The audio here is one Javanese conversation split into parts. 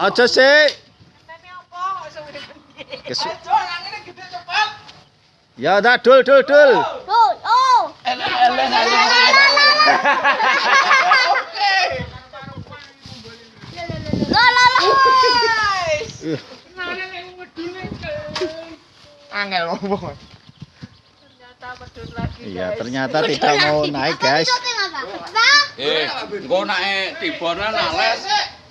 Aja sih. Kesu ya dah dul dul dul. Oh, oh. La la la. Ih, Angel ngomong. Iya ternyata tidak mau naik guys. Eh, engko nek tibane nales,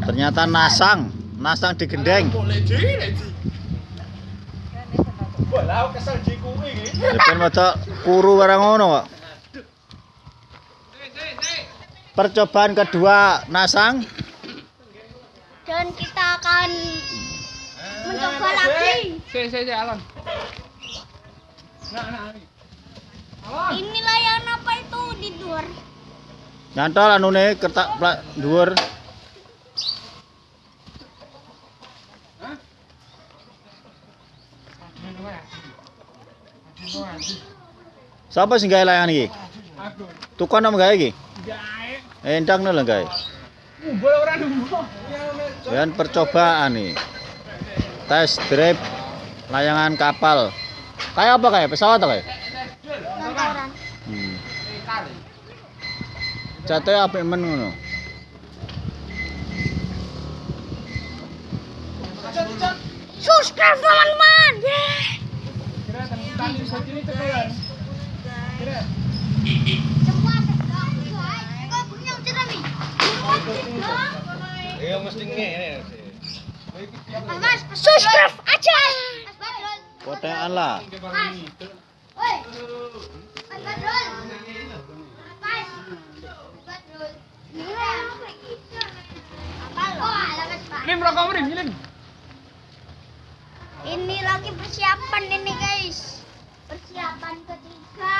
Ternyata nasang, nasang digendeng. Depan mata kuru barang ngono kok. Percobaan kedua nasang. Dan kita akan mencoba lagi. Si, si, si, Alon. Nah, nah, ini. Apa itu di luar? Nyantol anu nih kertak pla- dhuwur. Siapa sing gawe layangan iki? Tukang apa gawe iki? Gae. Endang lho gawe. Ngumpul ora nunggu. Dan percobaan nih. Tes drive layangan kapal. Kayak apa kayak pesawat atau kayak? Hmm. Jatuhnya apa men ngono? Subscribe teman-teman. Yeay. Ya mesti ngene sih. Subscribe aja. Potean lah. Ini lagi persiapan ini guys. Persiapan ketiga.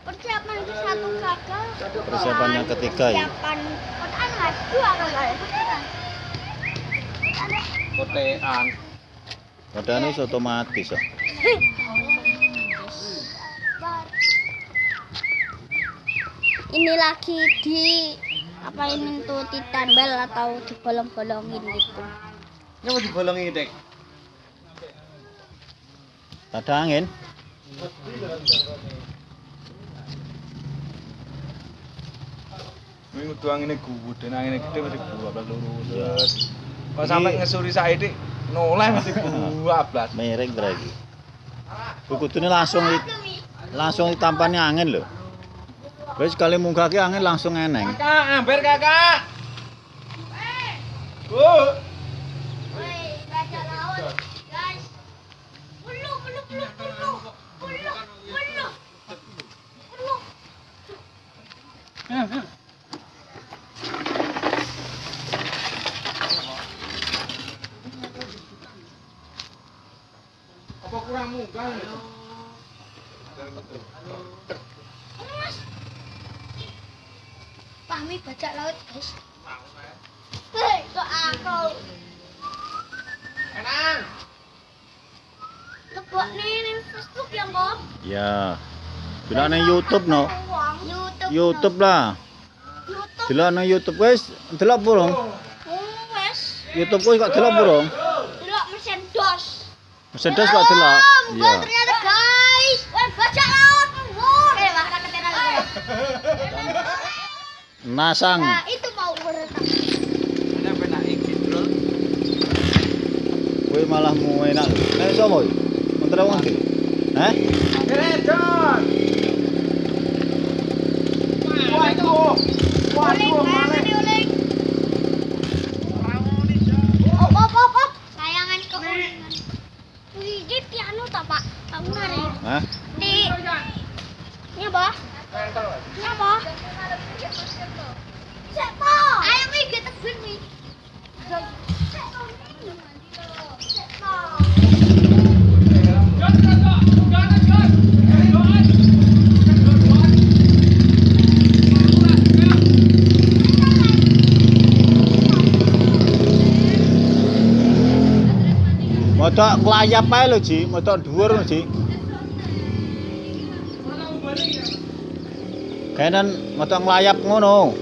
Persiapan ke satu gagal. Persiapan yang ketiga ya. Persiapan kotaan mas dua gagal. Kotean. Potean itu otomatis ya. Ini lagi di apa ini tuh ditambal atau dibolong-bolongin gitu. Ini mau dibolongi, Dek. Ada angin. Minggu tuang ini gede, nang ini gede masih gua belas lurus. Kalau sampai ngesuri saya noleh masih gua belas. Miring lagi. Kukutune langsung langsung ditampani angin loh. Wis sekali munggah ki angin langsung eneng. Kakak, amber kakak. Bu. Mas. Pahmi bajak laut, guys. Hei, kok aku? Enak. Lebok nih, nih Facebook ya, Bob? Ya. Bila nang YouTube no. YouTube. YouTube lah. YouTube. Delok nang YouTube wis delok burung. Oh, wes. YouTube kuwi kok delok burung. Delok mesin dos. Mesin dos kok delok. Iya. Iya. ternyata guys. Bajak laut. Eh, gue. Nasang. Nah, itu mau berenang. Ada penak iki, Bro. Kuwi malah mau enak. Nek? Mentera wong iki. Hah? Waduh. Waduh, malah. Motok kelayap aja lo Ji. Motok dhuwur lo Ji. Kenen motok nglayap ngono.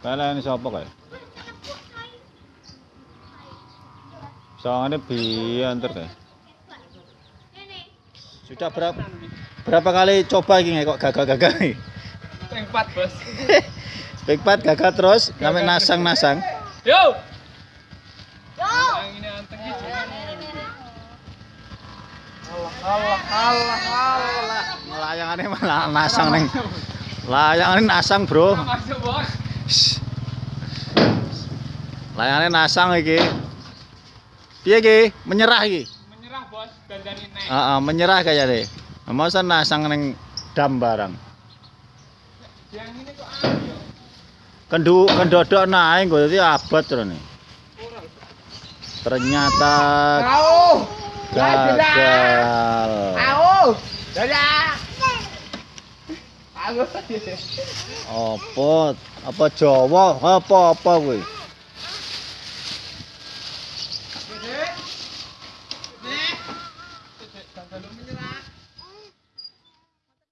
Kalian ini siapa kayak? Soalnya biantar kae. Sudah berapa berapa kali coba iki kok gagal-gagal nih? Ping 4, Bos. Big Pat gagal terus, sampai nasang-nasang. Yo. Yo. Iki. Allah, Allah, Allah. Layangannya malah nasang neng. Layangannya nasang, Bro. Masuk, Bos. Shh. Layangannya nasang iki. Piye iki? Menyerah iki. Menyerah, Bos. Dandani nek. Heeh, menyerah kaya deh. Masa nasang neng dam barang. Yang ini kok aneh yo. Kendu kendodok naik gue jadi abad terus nih. Ternyata Au. gagal. Au. Dadah. Aku. Apa? Apa Jawa? Apa apa kuwi?